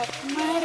my